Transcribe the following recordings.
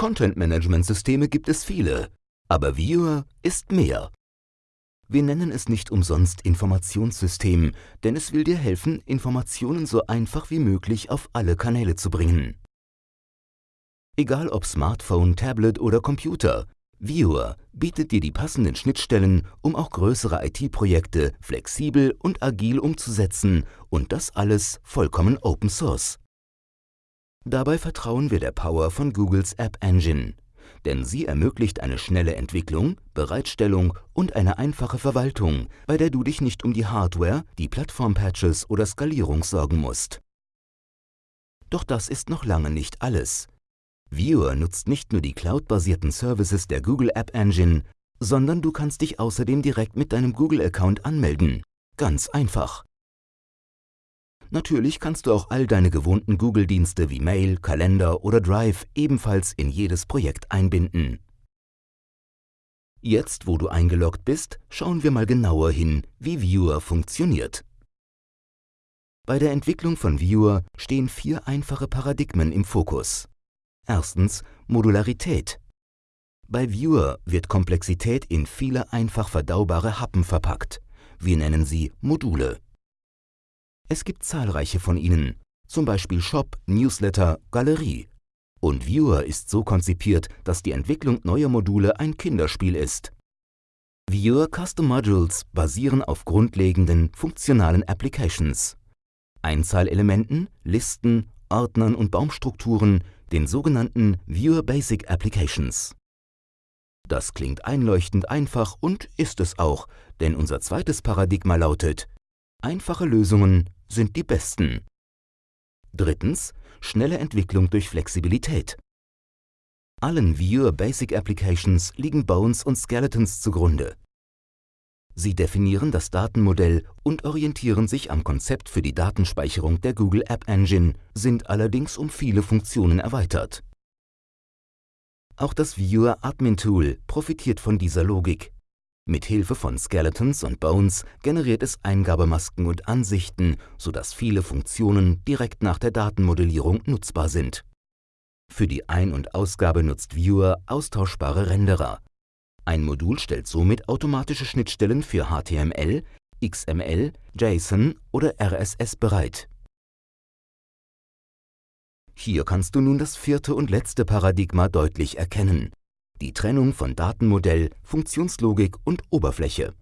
Content-Management-Systeme gibt es viele, aber Viewer ist mehr. Wir nennen es nicht umsonst Informationssystem, denn es will dir helfen, Informationen so einfach wie möglich auf alle Kanäle zu bringen. Egal ob Smartphone, Tablet oder Computer, Viewer bietet dir die passenden Schnittstellen, um auch größere IT-Projekte flexibel und agil umzusetzen und das alles vollkommen Open Source. Dabei vertrauen wir der Power von Googles App Engine, denn sie ermöglicht eine schnelle Entwicklung, Bereitstellung und eine einfache Verwaltung, bei der du dich nicht um die Hardware, die Plattformpatches oder Skalierung sorgen musst. Doch das ist noch lange nicht alles. Viewer nutzt nicht nur die cloud-basierten Services der Google App Engine, sondern du kannst dich außerdem direkt mit deinem Google-Account anmelden. Ganz einfach. Natürlich kannst du auch all deine gewohnten Google-Dienste wie Mail, Kalender oder Drive ebenfalls in jedes Projekt einbinden. Jetzt, wo du eingeloggt bist, schauen wir mal genauer hin, wie Viewer funktioniert. Bei der Entwicklung von Viewer stehen vier einfache Paradigmen im Fokus. Erstens Modularität. Bei Viewer wird Komplexität in viele einfach verdaubare Happen verpackt. Wir nennen sie Module. Es gibt zahlreiche von ihnen, zum Beispiel Shop, Newsletter, Galerie. Und Viewer ist so konzipiert, dass die Entwicklung neuer Module ein Kinderspiel ist. Viewer Custom Modules basieren auf grundlegenden, funktionalen Applications. Einzahlelementen, Listen, Ordnern und Baumstrukturen, den sogenannten Viewer Basic Applications. Das klingt einleuchtend einfach und ist es auch, denn unser zweites Paradigma lautet, einfache Lösungen sind die besten. Drittens, schnelle Entwicklung durch Flexibilität. Allen Viewer Basic Applications liegen Bones und Skeletons zugrunde. Sie definieren das Datenmodell und orientieren sich am Konzept für die Datenspeicherung der Google App Engine, sind allerdings um viele Funktionen erweitert. Auch das Viewer Admin Tool profitiert von dieser Logik. Mit Hilfe von Skeletons und Bones generiert es Eingabemasken und Ansichten, sodass viele Funktionen direkt nach der Datenmodellierung nutzbar sind. Für die Ein- und Ausgabe nutzt Viewer austauschbare Renderer, ein Modul stellt somit automatische Schnittstellen für HTML, XML, JSON oder RSS bereit. Hier kannst du nun das vierte und letzte Paradigma deutlich erkennen. Die Trennung von Datenmodell, Funktionslogik und Oberfläche.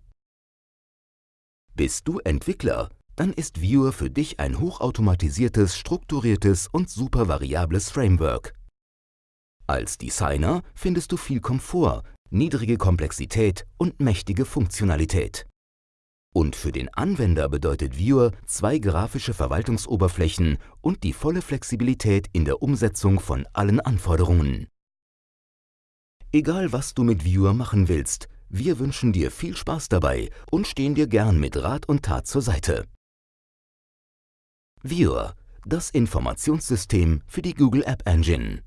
Bist du Entwickler? Dann ist Viewer für dich ein hochautomatisiertes, strukturiertes und super variables Framework. Als Designer findest du viel Komfort, niedrige Komplexität und mächtige Funktionalität. Und für den Anwender bedeutet Viewer zwei grafische Verwaltungsoberflächen und die volle Flexibilität in der Umsetzung von allen Anforderungen. Egal was du mit Viewer machen willst, wir wünschen dir viel Spaß dabei und stehen dir gern mit Rat und Tat zur Seite. Viewer, das Informationssystem für die Google App Engine.